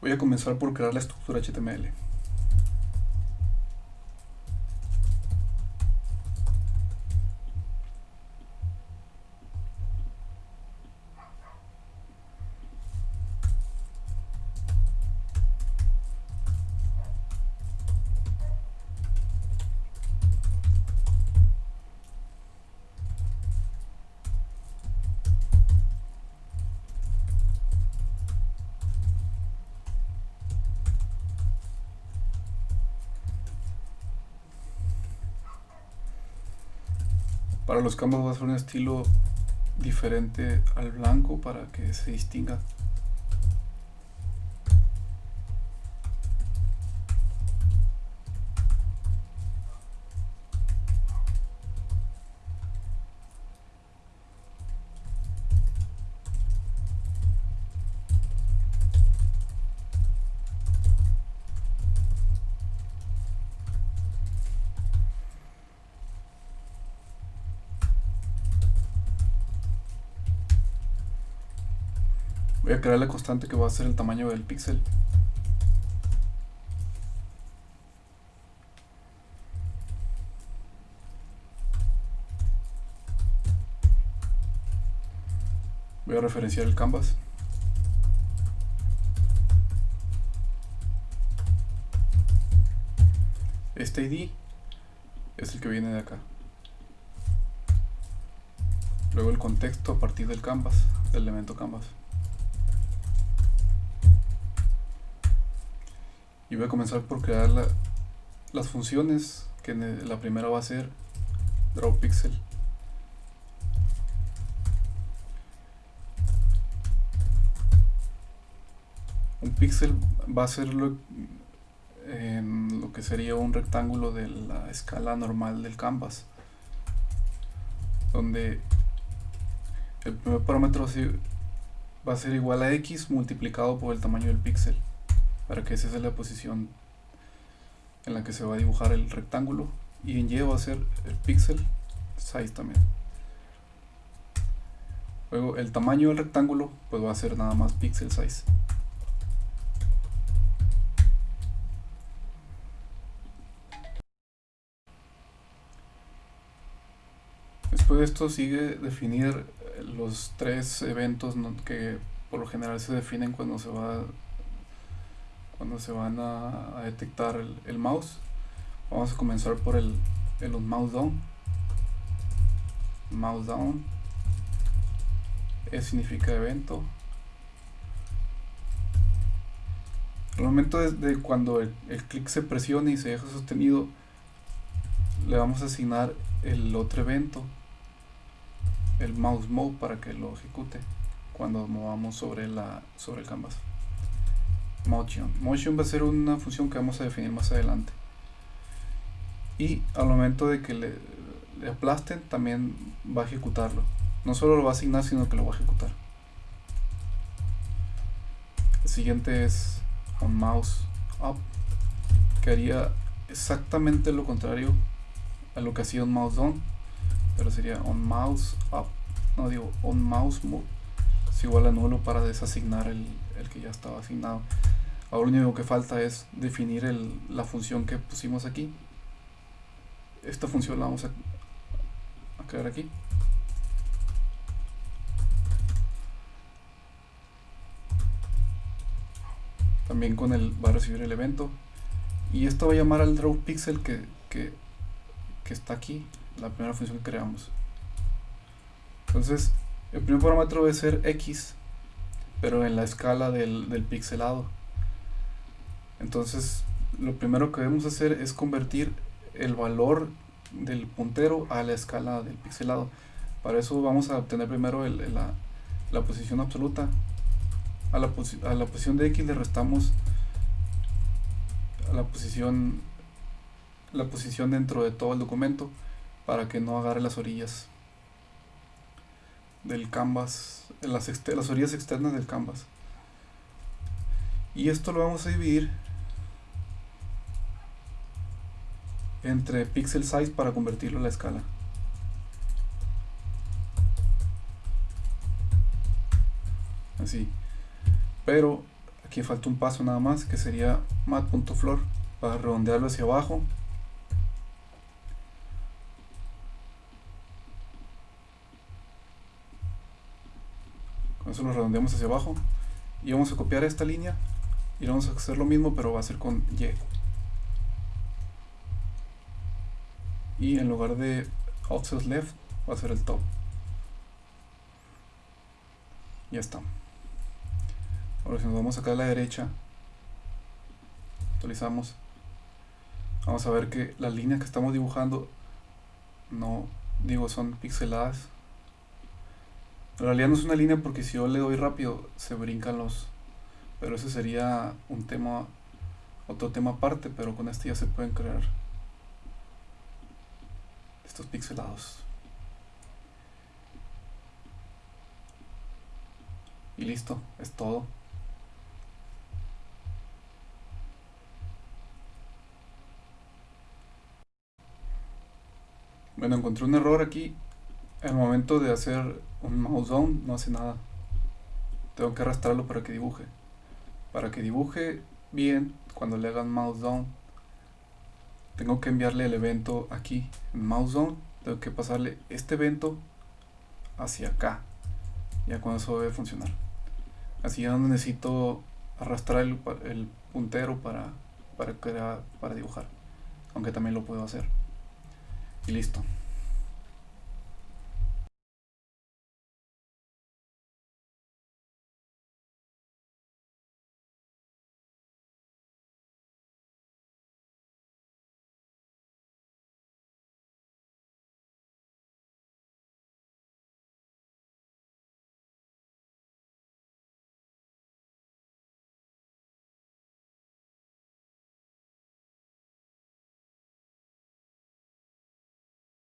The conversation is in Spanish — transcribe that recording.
Voy a comenzar por crear la estructura HTML. Para los campos va a ser un estilo diferente al blanco para que se distinga Voy a crear la constante que va a ser el tamaño del píxel. Voy a referenciar el canvas. Este ID es el que viene de acá. Luego el contexto a partir del canvas, del elemento canvas. Y voy a comenzar por crear las funciones que la primera va a ser drawPixel. Un píxel va a ser lo, en lo que sería un rectángulo de la escala normal del canvas donde el primer parámetro va a ser igual a x multiplicado por el tamaño del píxel para que esa sea la posición en la que se va a dibujar el rectángulo y en Y va a ser el pixel size también. Luego el tamaño del rectángulo pues va a ser nada más pixel size. Después de esto sigue definir los tres eventos que por lo general se definen cuando se va cuando se van a, detectar el, mouse. Vamos a comenzar por el, el mouse down. Mouse down. E significa evento. Al momento de, cuando el, el clic se presiona y se deja sostenido le vamos a asignar el otro evento el mouse mode para que lo ejecute cuando movamos sobre la sobre el canvas motion. Motion va a ser una función que vamos a definir más adelante. Y al momento de que le, aplasten, también va a ejecutarlo. No solo lo va a asignar, sino que lo va a ejecutar. El siguiente es on mouse up, que haría exactamente lo contrario a lo que hacía on mouse down, pero sería on mouse up, no digo on mouse move, es igual a nulo para desasignar el, el que ya estaba asignado. Ahora lo único que falta es definir la función que pusimos aquí. Esta función la vamos a, crear aquí. También con el va a recibir el evento. Y esto va a llamar al draw pixel que, que, está aquí, la primera función que creamos. Entonces, el primer parámetro debe ser x, pero en la escala del, del pixelado entonces lo primero que debemos hacer es convertir el valor del puntero a la escala del pixelado. Para eso vamos a obtener primero la, posición absoluta. A la, a la posición de x le restamos la posición la posición dentro de todo el documento para que no agarre las orillas del canvas las, las orillas externas del canvas. Y esto lo vamos a dividir entre pixel size para convertirlo a la escala. Así. Pero aquí falta un paso nada más que sería mat.flor para redondearlo hacia abajo con eso lo redondeamos hacia abajo y vamos a copiar esta línea y vamos a hacer lo mismo pero va a ser con Y y en lugar de offset left va a ser el top. Ya está. Ahora si nos vamos acá a la derecha actualizamos vamos a ver que las líneas que estamos dibujando no digo son pixeladas. En realidad no es una línea porque si yo le doy rápido se brincan los pero ese sería un tema otro tema aparte pero con este ya se pueden crear estos pixelados. Y listo, es todo. Bueno, encontré un error aquí. El momento de hacer un mouse down no hace nada. Tengo que arrastrarlo para que dibuje. Para que dibuje bien cuando le hagan mouse down tengo que enviarle el evento aquí en mouse down tengo que pasarle este evento hacia acá. Ya cuando eso debe funcionar. Así ya no necesito arrastrar el, el puntero para, para, crear, para dibujar. Aunque también lo puedo hacer. Y listo